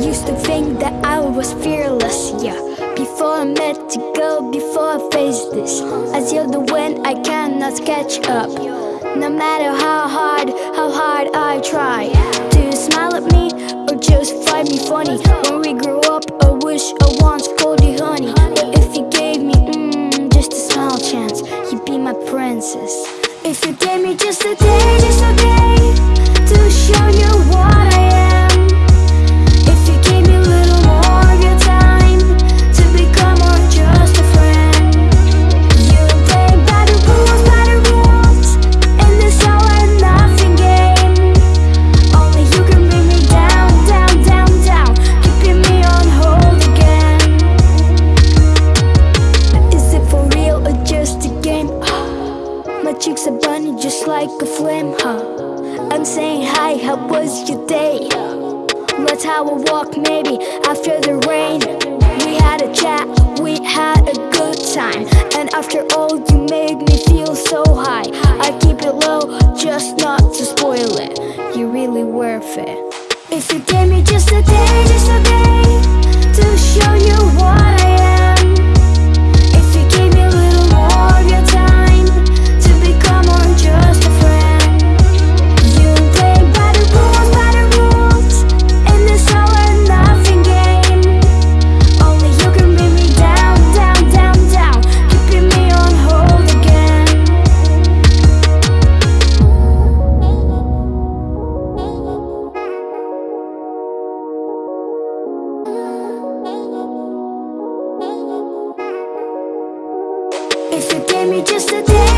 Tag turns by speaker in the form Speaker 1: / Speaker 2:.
Speaker 1: used to think that I was fearless, yeah. Before I met you, girl, before I faced this. As you're the wind, I cannot catch up. No matter how hard, how hard I try Do you smile at me, or just find me funny? When we grew up, I wish I once called you honey. But if you gave me, mm, just a small chance You'd be my princess. If you gave me just a day, just a day To show you like a flame, huh? I'm saying hi, how was your day? Let's have a walk maybe after the rain. We had a chat, we had a good time. And after all you made me feel so high. I keep it low just not to spoil it. You're really worth it. If you gave me just a day, just a day To show you me just a day